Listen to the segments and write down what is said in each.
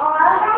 all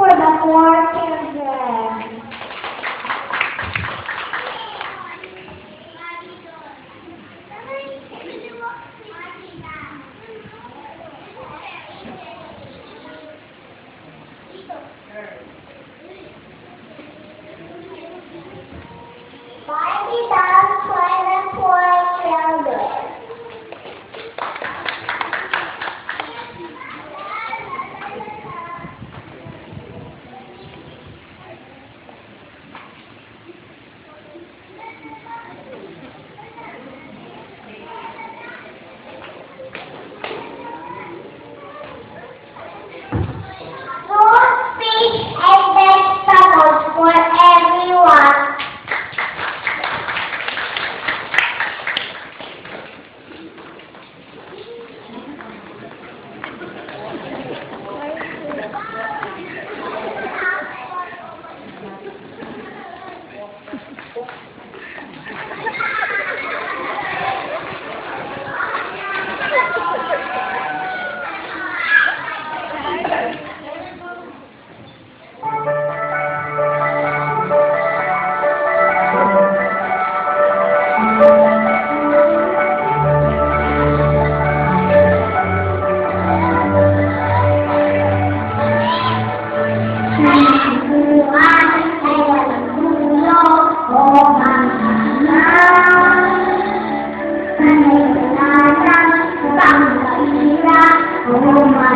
for the four children.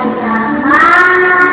妈妈